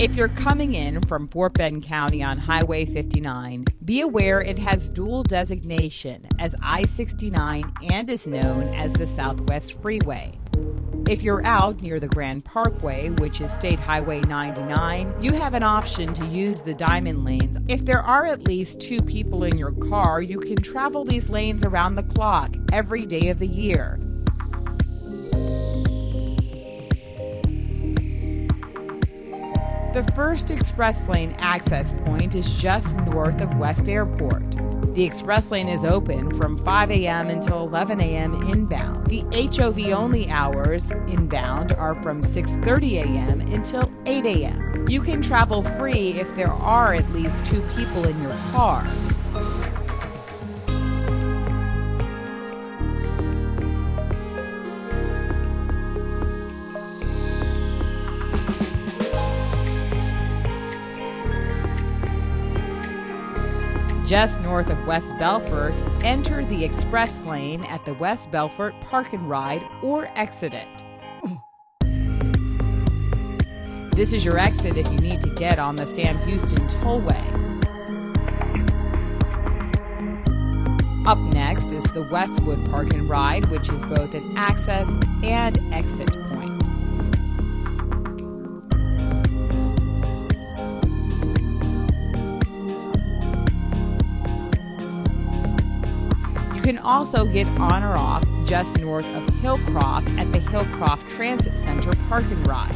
If you're coming in from Fort Bend County on Highway 59, be aware it has dual designation as I 69 and is known as the Southwest Freeway. If you're out near the Grand Parkway, which is State Highway 99, you have an option to use the diamond lanes. If there are at least two people in your car, you can travel these lanes around the clock every day of the year. The first express lane access point is just north of West Airport. The express lane is open from 5 a.m. until 11 a.m. inbound. The HOV only hours inbound are from 6:30 a.m. until 8 a.m. You can travel free if there are at least two people in your car. Just north of West Belfort, enter the express lane at the West Belfort Park and Ride or exit it. This is your exit if you need to get on the Sam Houston Tollway. Up next is the Westwood Park and Ride, which is both an access and exit point. Can also get on or off just north of Hillcroft at the Hillcroft Transit Center Park and Ride.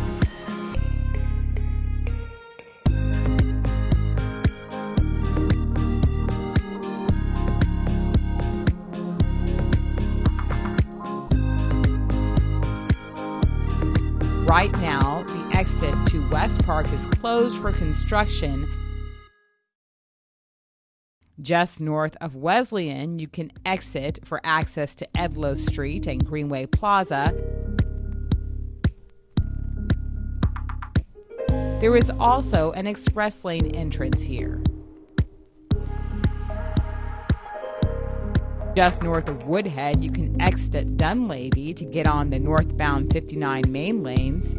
Right now, the exit to Westpark is closed for construction. Just north of Wesleyan, you can exit for access to Edloe Street and Greenway Plaza. There is also an express lane entrance here. Just north of Woodhead, you can exit at Dunlavy to get on the northbound 59 main lanes.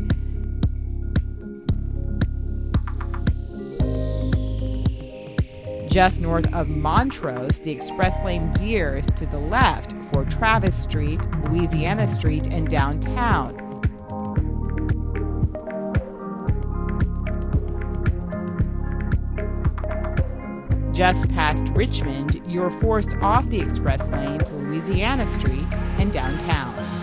Just north of Montrose, the express lane veers to the left for Travis Street, Louisiana Street, and downtown. Just past Richmond, you're forced off the express lane to Louisiana Street and downtown.